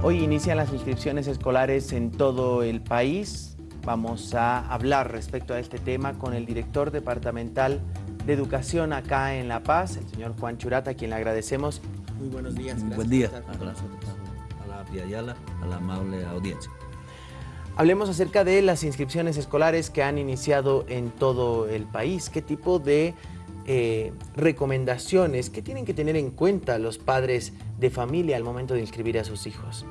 Hoy inician las inscripciones escolares en todo el país. Vamos a hablar respecto a este tema con el director departamental de Educación acá en La Paz, el señor Juan Churata, a quien le agradecemos. Muy buenos días. Gracias Buen día. A la Ayala, a la amable audiencia. Hablemos acerca de las inscripciones escolares que han iniciado en todo el país. ¿Qué tipo de eh, recomendaciones que tienen que tener en cuenta los padres de familia al momento de inscribir a sus hijos?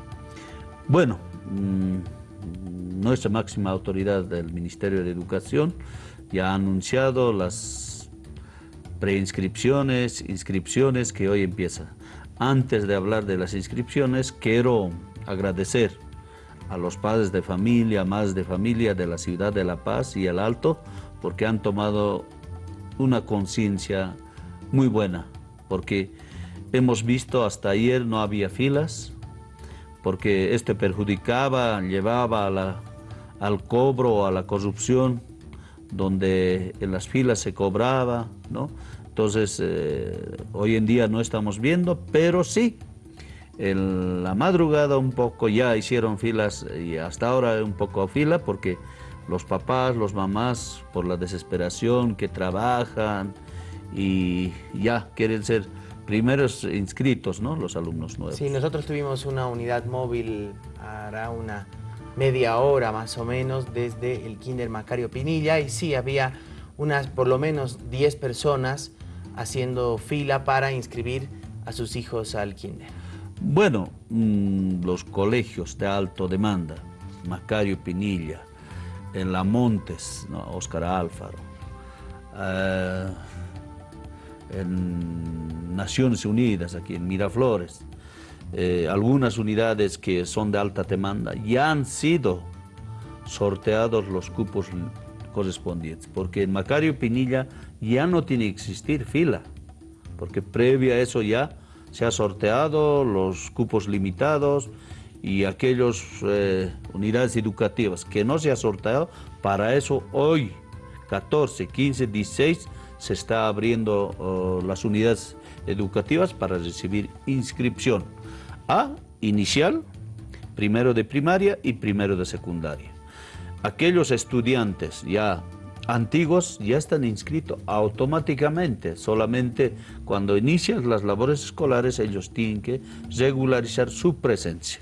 Bueno, mm, nuestra máxima autoridad del Ministerio de Educación ya ha anunciado las preinscripciones, inscripciones que hoy empiezan. Antes de hablar de las inscripciones, quiero agradecer a los padres de familia, más de familia de la ciudad de La Paz y el Alto, porque han tomado una conciencia muy buena, porque hemos visto hasta ayer no había filas, porque esto perjudicaba, llevaba al cobro a la corrupción, donde en las filas se cobraba, ¿no? Entonces, eh, hoy en día no estamos viendo, pero sí, en la madrugada un poco ya hicieron filas y hasta ahora un poco fila porque los papás, los mamás, por la desesperación que trabajan y ya quieren ser primeros inscritos, ¿no? Los alumnos nuevos. Sí, nosotros tuvimos una unidad móvil, hará una media hora más o menos, desde el Kinder Macario Pinilla, y sí, había unas por lo menos 10 personas haciendo fila para inscribir a sus hijos al Kinder. Bueno, mm, los colegios de alto demanda, Macario Pinilla, en La Montes. Oscar Álvaro, eh, en Naciones Unidas, aquí en Miraflores, eh, algunas unidades que son de alta demanda, ya han sido sorteados los cupos correspondientes, porque en Macario Pinilla ya no tiene que existir fila, porque previo a eso ya se ha sorteado los cupos limitados, y aquellas eh, unidades educativas que no se ha sorteado, para eso hoy, 14, 15, 16, se está abriendo oh, las unidades educativas para recibir inscripción a inicial, primero de primaria y primero de secundaria. Aquellos estudiantes ya antiguos ya están inscritos automáticamente, solamente cuando inician las labores escolares ellos tienen que regularizar su presencia.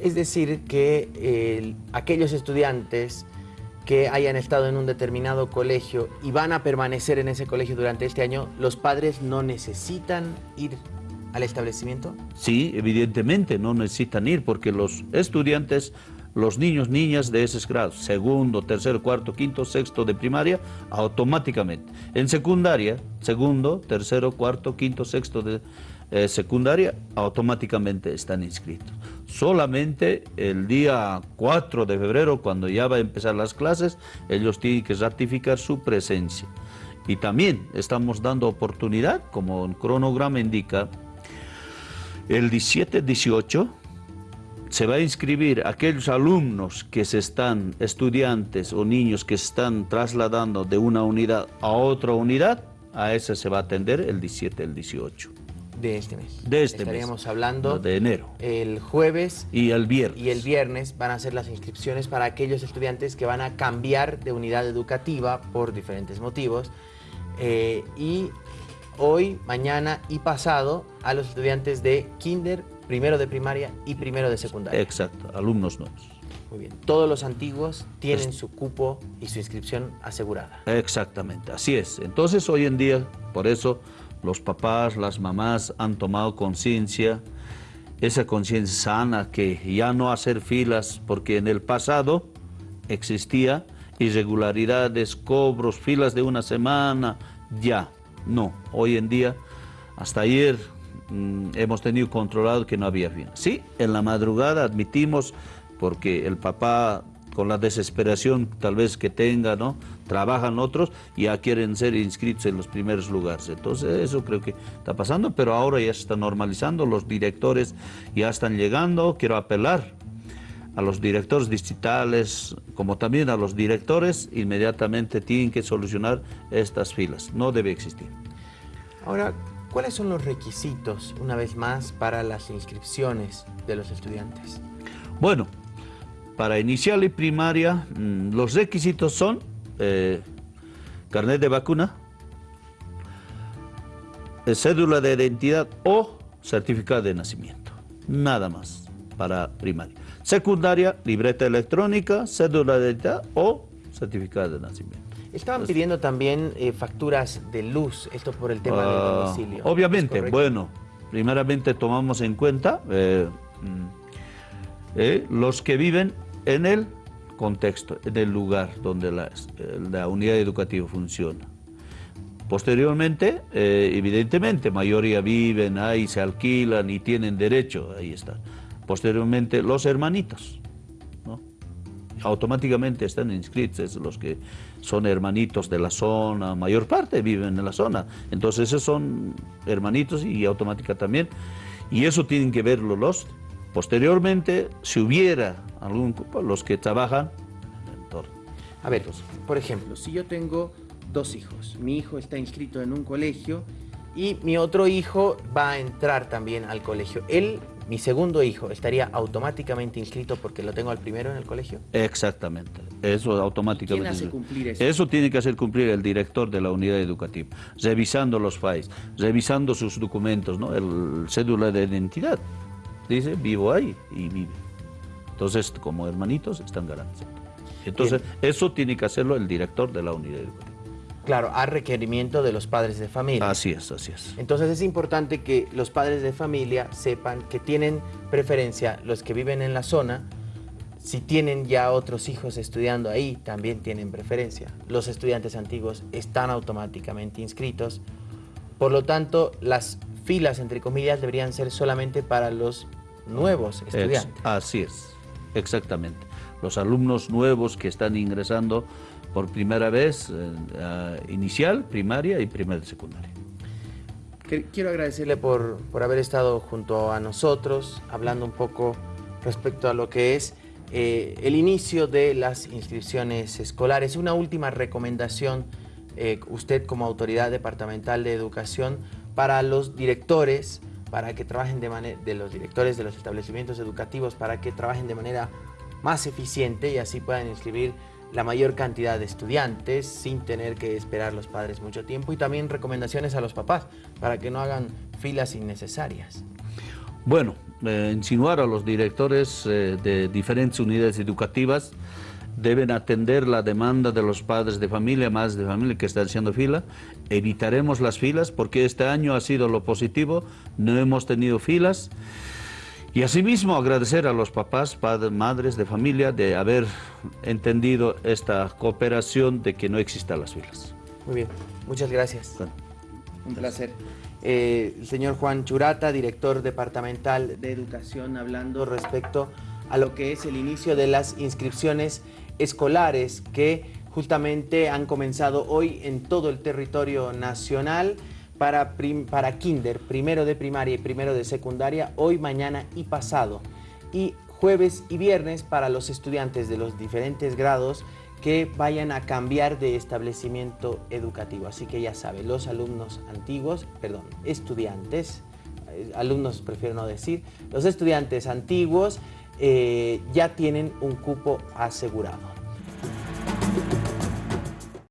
Es decir, que aquellos estudiantes que hayan estado en un determinado colegio y van a permanecer en ese colegio durante este año, ¿los padres no necesitan ir al establecimiento? Sí, evidentemente no necesitan ir porque los estudiantes, los niños, niñas de esos grados, segundo, tercero, cuarto, quinto, sexto de primaria, automáticamente. En secundaria, segundo, tercero, cuarto, quinto, sexto de eh, secundaria, automáticamente están inscritos. Solamente el día 4 de febrero, cuando ya va a empezar las clases, ellos tienen que ratificar su presencia. Y también estamos dando oportunidad, como el cronograma indica, el 17-18 se va a inscribir aquellos alumnos que se están, estudiantes o niños que se están trasladando de una unidad a otra unidad, a ese se va a atender el 17 el 18 de este mes. De este Estaríamos hablando de enero. El jueves y el viernes. Y el viernes van a ser las inscripciones para aquellos estudiantes que van a cambiar de unidad educativa por diferentes motivos. Eh, y hoy, mañana y pasado a los estudiantes de kinder, primero de primaria y primero de secundaria. Exacto, alumnos nuevos. Muy bien. Todos los antiguos tienen su cupo y su inscripción asegurada. Exactamente, así es. Entonces, hoy en día, por eso los papás, las mamás han tomado conciencia, esa conciencia sana que ya no hacer filas, porque en el pasado existía irregularidades, cobros, filas de una semana, ya, no. Hoy en día, hasta ayer mm, hemos tenido controlado que no había filas. Sí, en la madrugada admitimos, porque el papá con la desesperación tal vez que tenga, ¿no? Trabajan otros y ya quieren ser inscritos en los primeros lugares. Entonces eso creo que está pasando, pero ahora ya se está normalizando, los directores ya están llegando. Quiero apelar a los directores distritales, como también a los directores, inmediatamente tienen que solucionar estas filas. No debe existir. Ahora, ¿Cuáles son los requisitos, una vez más, para las inscripciones de los estudiantes? Bueno, para inicial y primaria, mm, los requisitos son eh, carnet de vacuna, eh, cédula de identidad o certificado de nacimiento. Nada más para primaria. Secundaria, libreta electrónica, cédula de identidad o certificado de nacimiento. Estaban pidiendo también eh, facturas de luz, esto por el tema del Ah, domicilio. Obviamente, bueno, primeramente tomamos en cuenta eh, mm, eh, los que viven en el contexto, en el lugar donde la, eh, la unidad educativa funciona. Posteriormente, eh, evidentemente, mayoría viven ahí, se alquilan y tienen derecho, ahí está. Posteriormente, los hermanitos, ¿no? automáticamente están inscritos, los que son hermanitos de la zona, mayor parte viven en la zona, entonces esos son hermanitos y automática también, y eso tienen que verlo los. Posteriormente, si hubiera algún cupo, los que trabajan en el entorno. A ver, por ejemplo, si yo tengo dos hijos, mi hijo está inscrito en un colegio y mi otro hijo va a entrar también al colegio. Él, mi segundo hijo, estaría automáticamente inscrito porque lo tengo al primero en el colegio. Exactamente, eso automáticamente. ¿Quién hace cumplir eso? Eso tiene que hacer cumplir el director de la unidad educativa, revisando los files, revisando sus documentos, ¿no? el cédula de identidad. Dice, vivo ahí y vive. Entonces, como hermanitos, están garantizados. Entonces, eso tiene que hacerlo el director de la unidad educativa. Claro, a requerimiento de los padres de familia. Así es, así es. Entonces es importante que los padres de familia sepan que tienen preferencia los que viven en la zona. Si tienen ya otros hijos estudiando ahí, también tienen preferencia. Los estudiantes antiguos están automáticamente inscritos. Por lo tanto, las filas, entre comillas, deberían ser solamente para los nuevos estudiantes. así es, exactamente. Los alumnos nuevos que están ingresando por primera vez, eh, a inicial, primaria y primera y secundaria. Quiero agradecerle por, por haber estado junto a nosotros, hablando un poco respecto a lo que es eh, el inicio de las inscripciones escolares. Una última recomendación, eh, usted como autoridad departamental de educación, para los directores, para que trabajen de manera, de los directores de los establecimientos educativos, para que trabajen de manera más eficiente y así puedan inscribir la mayor cantidad de estudiantes sin tener que esperar los padres mucho tiempo y también recomendaciones a los papás para que no hagan filas innecesarias. Bueno, eh, insinuar a los directores eh, de diferentes unidades educativas deben atender la demanda de los padres de familia, más de familia que están haciendo fila. Evitaremos las filas porque este año ha sido lo positivo, no hemos tenido filas. Y asimismo agradecer a los papás, padres, madres de familia de haber entendido esta cooperación de que no existan las filas. Muy bien, muchas gracias. Bueno. Un placer. Eh, el señor Juan Churata, director departamental de educación, hablando respecto a lo que es el inicio de las inscripciones escolares que justamente han comenzado hoy en todo el territorio nacional para, para kinder, primero de primaria y primero de secundaria, hoy, mañana y pasado. Y jueves y viernes para los estudiantes de los diferentes grados que vayan a cambiar de establecimiento educativo. Así que ya sabe, los alumnos antiguos, perdón, estudiantes, eh, alumnos prefiero no decir, los estudiantes antiguos eh, ya tienen un cupo asegurado.